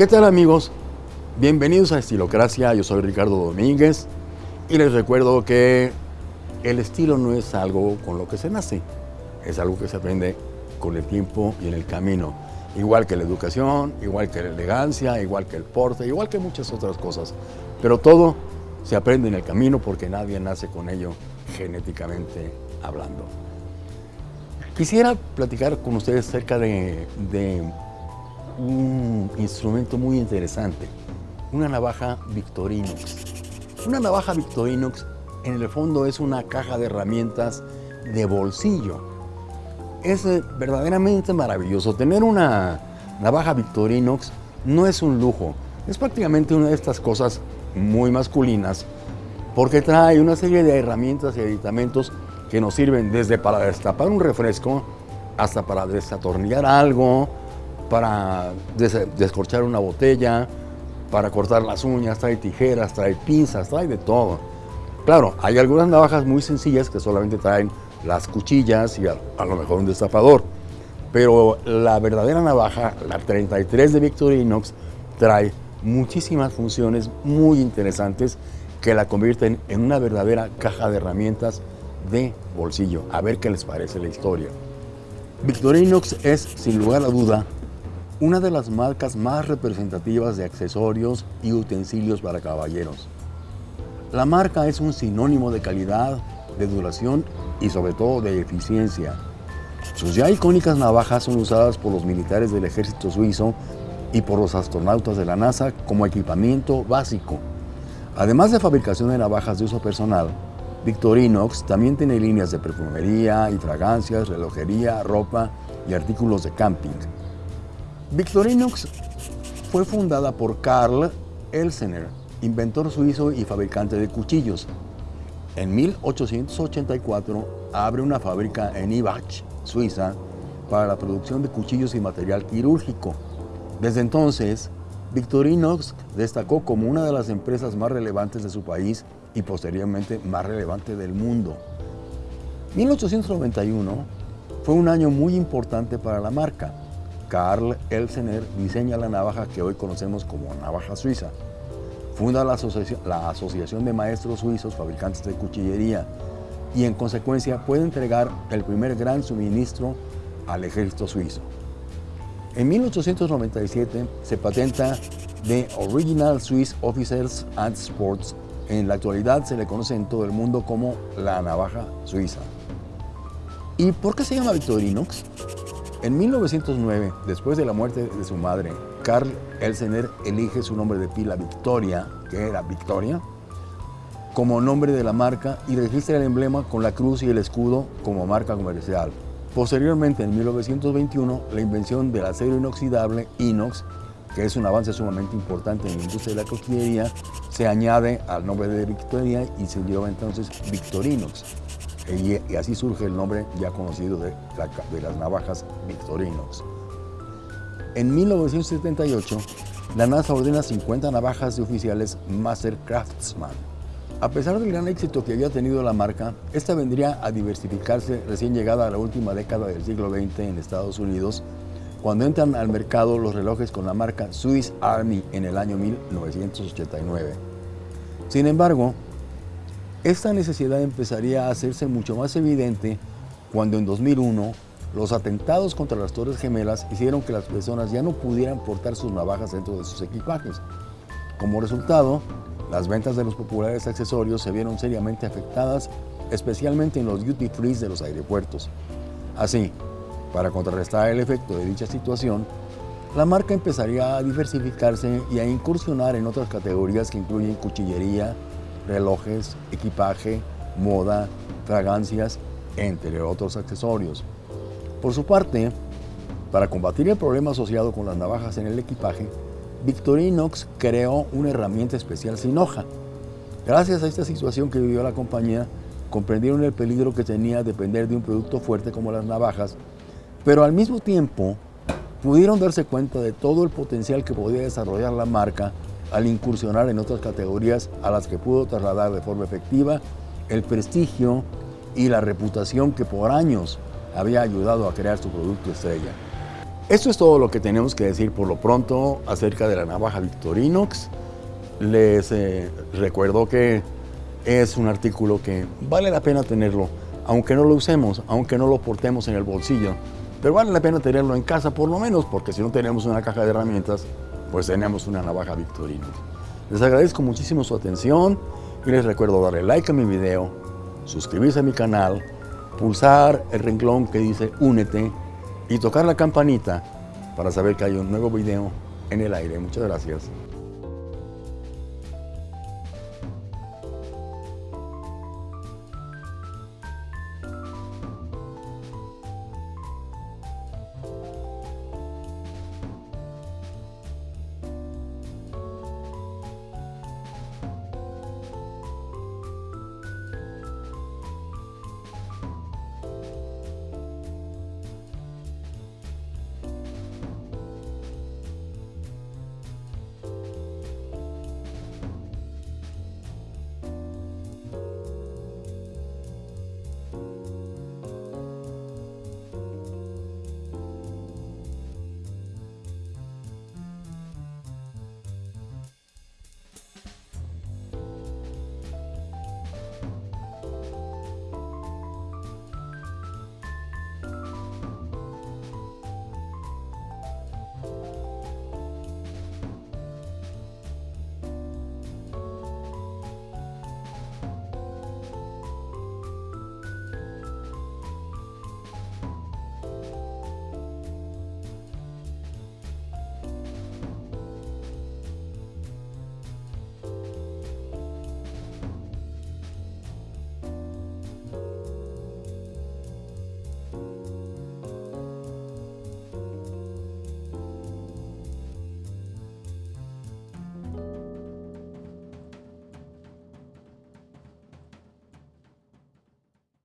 ¿Qué tal amigos? Bienvenidos a Estilocracia, yo soy Ricardo Domínguez y les recuerdo que el estilo no es algo con lo que se nace, es algo que se aprende con el tiempo y en el camino. Igual que la educación, igual que la elegancia, igual que el porte, igual que muchas otras cosas. Pero todo se aprende en el camino porque nadie nace con ello genéticamente hablando. Quisiera platicar con ustedes acerca de, de un instrumento muy interesante, una navaja Victorinox. Una navaja Victorinox en el fondo es una caja de herramientas de bolsillo. Es eh, verdaderamente maravilloso. Tener una navaja Victorinox no es un lujo, es prácticamente una de estas cosas muy masculinas porque trae una serie de herramientas y aditamentos que nos sirven desde para destapar un refresco hasta para desatornillar algo, para descorchar una botella, para cortar las uñas, trae tijeras, trae pinzas, trae de todo. Claro, hay algunas navajas muy sencillas que solamente traen las cuchillas y a, lo mejor un destapador. Pero la verdadera navaja, la 33 de Victorinox, trae muchísimas funciones muy interesantes que la convierten en una verdadera caja de herramientas de bolsillo. A ver qué les parece la historia. Victorinox es, sin lugar a duda, una de las marcas más representativas de accesorios y utensilios para caballeros. La marca es un sinónimo de calidad, de duración y sobre todo de eficiencia. Sus ya icónicas navajas son usadas por los militares del ejército suizo y por los astronautas de la NASA como equipamiento básico. Además de fabricación de navajas de uso personal, Victorinox también tiene líneas de perfumería y fragancias, relojería, ropa y artículos de camping. Victorinox fue fundada por Karl Elsener, inventor suizo y fabricante de cuchillos. En 1884 abre una fábrica en Ibach, Suiza, para la producción de cuchillos y material quirúrgico. Desde entonces, Victorinox destacó como una de las empresas más relevantes de su país y posteriormente más relevante del mundo. 1891 fue un año muy importante para la marca. Karl Elsener diseña la navaja que hoy conocemos como navaja suiza. Funda la, la Asociación de Maestros Suizos Fabricantes de Cuchillería y en consecuencia puede entregar el primer gran suministro al ejército suizo. En 1897 se patenta The Original Swiss Officers and Sports en la actualidad se le conoce en todo el mundo como la navaja suiza. ¿Y por qué se llama Victorinox? En 1909, después de la muerte de su madre, Karl Elsener elige su nombre de pila Victoria, que era Victoria, como nombre de la marca y registra el emblema con la cruz y el escudo como marca comercial. Posteriormente, en 1921, la invención del acero inoxidable inox que es un avance sumamente importante en la industria de la costillería, se añade al nombre de Victoria y se lleva entonces Victorinox. Y, así surge el nombre ya conocido de, de las navajas Victorinox. En 1978, la NASA ordena 50 navajas de oficiales Master Craftsman. A pesar del gran éxito que había tenido la marca, esta vendría a diversificarse recién llegada a la última década del siglo XX en Estados Unidos cuando entran al mercado los relojes con la marca Swiss Army en el año 1989. Sin embargo, esta necesidad empezaría a hacerse mucho más evidente cuando en 2001 los atentados contra las Torres Gemelas hicieron que las personas ya no pudieran portar sus navajas dentro de sus equipajes. Como resultado, las ventas de los populares accesorios se vieron seriamente afectadas, especialmente en los duty free de los aeropuertos. Así, para contrarrestar el efecto de dicha situación, la marca empezaría a diversificarse y a incursionar en otras categorías que incluyen cuchillería, relojes, equipaje, moda, fragancias, entre otros accesorios. Por su parte, para combatir el problema asociado con las navajas en el equipaje, Victorinox creó una herramienta especial sin hoja. Gracias a esta situación que vivió la compañía, comprendieron el peligro que tenía depender de un producto fuerte como las navajas pero al mismo tiempo pudieron darse cuenta de todo el potencial que podía desarrollar la marca al incursionar en otras categorías a las que pudo trasladar de forma efectiva el prestigio y la reputación que por años había ayudado a crear su producto estrella. Esto es todo lo que tenemos que decir por lo pronto acerca de la navaja Victorinox. Les eh, recuerdo que es un artículo que vale la pena tenerlo, aunque no lo usemos, aunque no lo portemos en el bolsillo, pero vale la pena tenerlo en casa por lo menos, porque si no tenemos una caja de herramientas, pues tenemos una navaja Victorinox. Les agradezco muchísimo su atención y les recuerdo darle like a mi video, suscribirse a mi canal, pulsar el renglón que dice únete y tocar la campanita para saber que hay un nuevo video en el aire. Muchas gracias.